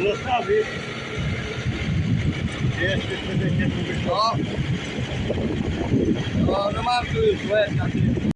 zostawi. Jeszcze sobie nie tu. No. no, no mam tu już łeb na tym.